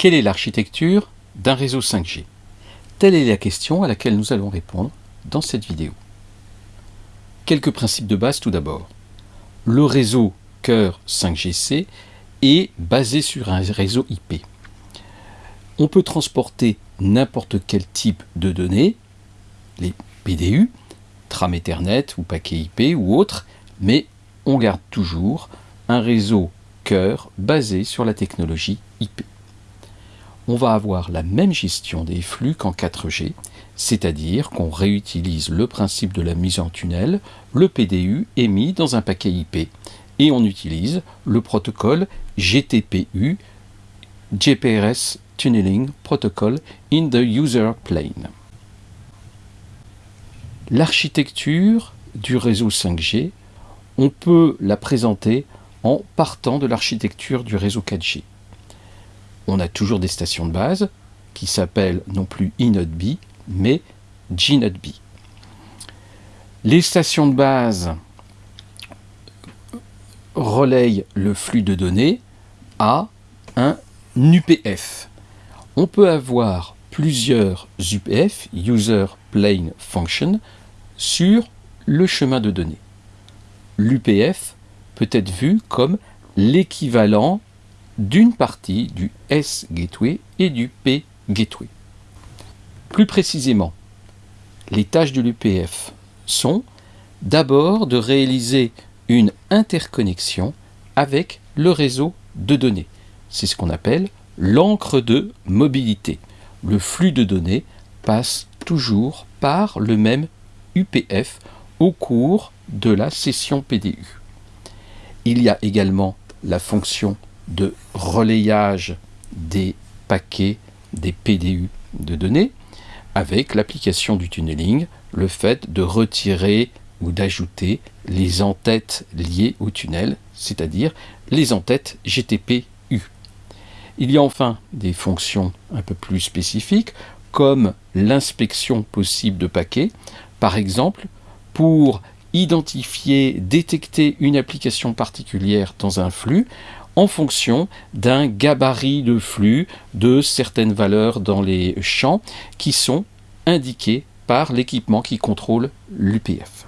Quelle est l'architecture d'un réseau 5G Telle est la question à laquelle nous allons répondre dans cette vidéo. Quelques principes de base tout d'abord. Le réseau cœur 5GC est basé sur un réseau IP. On peut transporter n'importe quel type de données, les PDU, tram Ethernet ou paquet IP ou autre, mais on garde toujours un réseau cœur basé sur la technologie IP on va avoir la même gestion des flux qu'en 4G, c'est-à-dire qu'on réutilise le principe de la mise en tunnel, le PDU est mis dans un paquet IP, et on utilise le protocole GTPU, GPRS Tunneling Protocol in the User Plane. L'architecture du réseau 5G, on peut la présenter en partant de l'architecture du réseau 4G on a toujours des stations de base qui s'appellent non plus B, mais B. Les stations de base relayent le flux de données à un UPF. On peut avoir plusieurs UPF, User Plane Function, sur le chemin de données. L'UPF peut être vu comme l'équivalent d'une partie du S-Gateway et du P-Gateway. Plus précisément, les tâches de l'UPF sont d'abord de réaliser une interconnexion avec le réseau de données. C'est ce qu'on appelle l'encre de mobilité. Le flux de données passe toujours par le même UPF au cours de la session PDU. Il y a également la fonction de relayage des paquets des PDU de données avec l'application du tunneling, le fait de retirer ou d'ajouter les entêtes liées au tunnel, c'est-à-dire les entêtes GTP-U. Il y a enfin des fonctions un peu plus spécifiques, comme l'inspection possible de paquets, par exemple pour identifier, détecter une application particulière dans un flux, en fonction d'un gabarit de flux de certaines valeurs dans les champs qui sont indiquées par l'équipement qui contrôle l'UPF.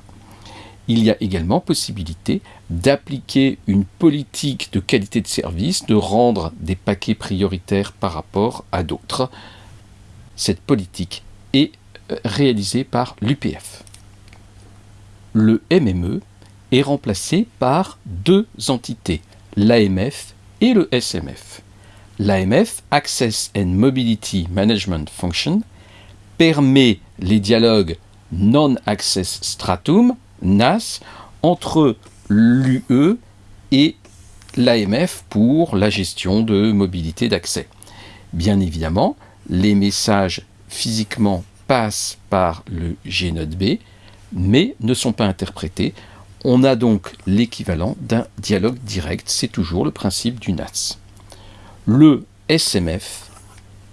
Il y a également possibilité d'appliquer une politique de qualité de service, de rendre des paquets prioritaires par rapport à d'autres. Cette politique est euh, réalisée par l'UPF. Le MME est remplacé par deux entités, l'AMF et le SMF. L'AMF, Access and Mobility Management Function, permet les dialogues Non-Access Stratum, NAS, entre l'UE et l'AMF pour la gestion de mobilité d'accès. Bien évidemment, les messages physiquement passent par le G-Node-B, mais ne sont pas interprétés on a donc l'équivalent d'un dialogue direct, c'est toujours le principe du NAS. Le SMF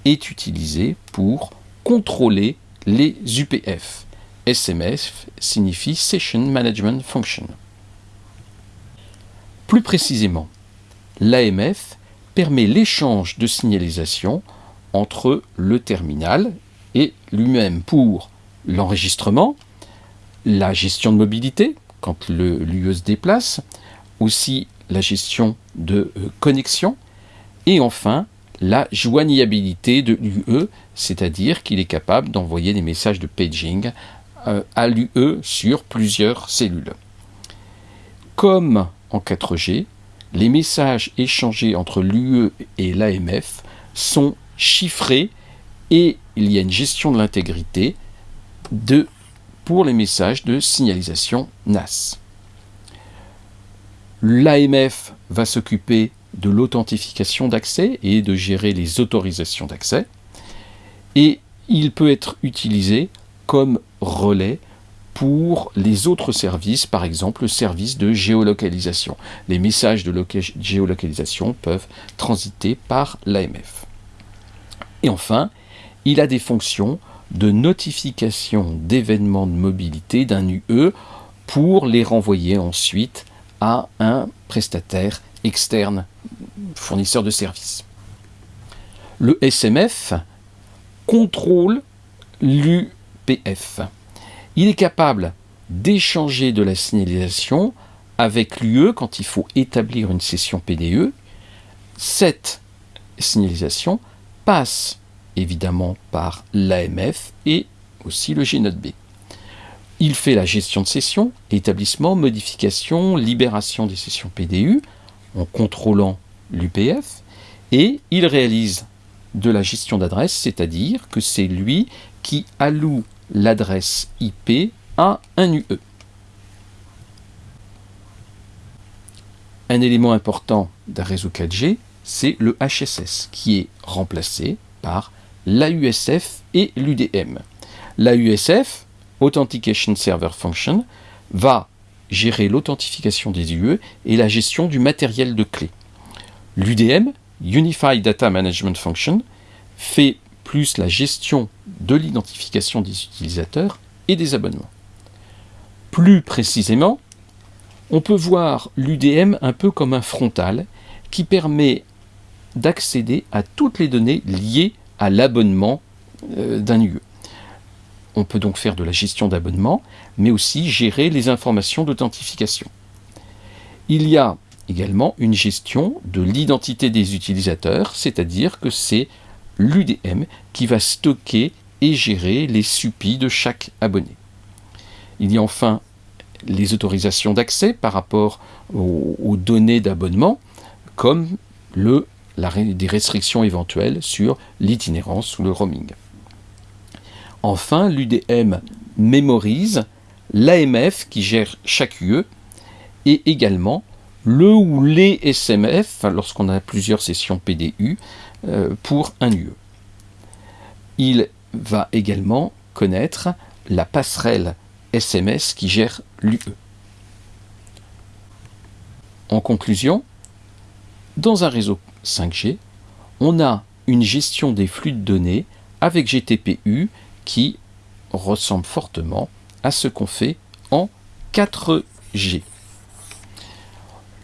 est utilisé pour contrôler les UPF. SMF signifie Session Management Function. Plus précisément, l'AMF permet l'échange de signalisation entre le terminal et lui-même pour l'enregistrement, la gestion de mobilité, quand l'UE se déplace, aussi la gestion de euh, connexion, et enfin la joignabilité de l'UE, c'est-à-dire qu'il est capable d'envoyer des messages de paging euh, à l'UE sur plusieurs cellules. Comme en 4G, les messages échangés entre l'UE et l'AMF sont chiffrés et il y a une gestion de l'intégrité de pour les messages de signalisation NAS. L'AMF va s'occuper de l'authentification d'accès et de gérer les autorisations d'accès. Et il peut être utilisé comme relais pour les autres services, par exemple le service de géolocalisation. Les messages de géolocalisation peuvent transiter par l'AMF. Et enfin, il a des fonctions de notification d'événements de mobilité d'un UE pour les renvoyer ensuite à un prestataire externe, fournisseur de services. Le SMF contrôle l'UPF. Il est capable d'échanger de la signalisation avec l'UE quand il faut établir une session PDE. Cette signalisation passe évidemment par l'AMF et aussi le B. Il fait la gestion de session, établissement, modification, libération des sessions PDU en contrôlant l'UPF et il réalise de la gestion d'adresse, c'est-à-dire que c'est lui qui alloue l'adresse IP à un UE. Un élément important d'un réseau 4G, c'est le HSS, qui est remplacé par l'AUSF et l'UDM. L'AUSF, Authentication Server Function, va gérer l'authentification des UE et la gestion du matériel de clé. L'UDM, Unified Data Management Function, fait plus la gestion de l'identification des utilisateurs et des abonnements. Plus précisément, on peut voir l'UDM un peu comme un frontal qui permet d'accéder à toutes les données liées à l'abonnement euh, d'un UE. On peut donc faire de la gestion d'abonnement, mais aussi gérer les informations d'authentification. Il y a également une gestion de l'identité des utilisateurs, c'est-à-dire que c'est l'UDM qui va stocker et gérer les SUPI de chaque abonné. Il y a enfin les autorisations d'accès par rapport aux, données d'abonnement, comme le, des restrictions éventuelles sur l'itinérance ou le roaming. Enfin, l'UDM mémorise l'AMF qui gère chaque UE et également le ou les SMF lorsqu'on a plusieurs sessions PDU euh, pour un UE. Il va également connaître la passerelle SMS qui gère l'UE. En conclusion, dans un réseau 5G, on a une gestion des flux de données avec GTPU qui ressemble fortement à ce qu'on fait en 4G.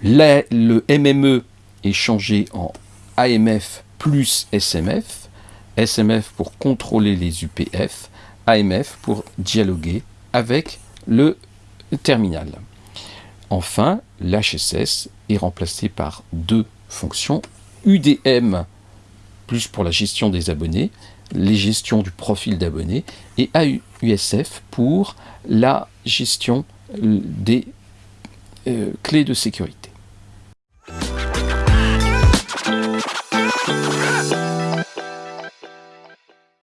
le MME est changé en AMF plus SMF, SMF pour contrôler les UPF, AMF pour dialoguer avec le terminal. Enfin, l'HSS est remplacé par deux fonctions, UDM plus pour la gestion des abonnés, les gestions du profil d'abonnés, et AUSF pour la gestion des euh, clés de sécurité.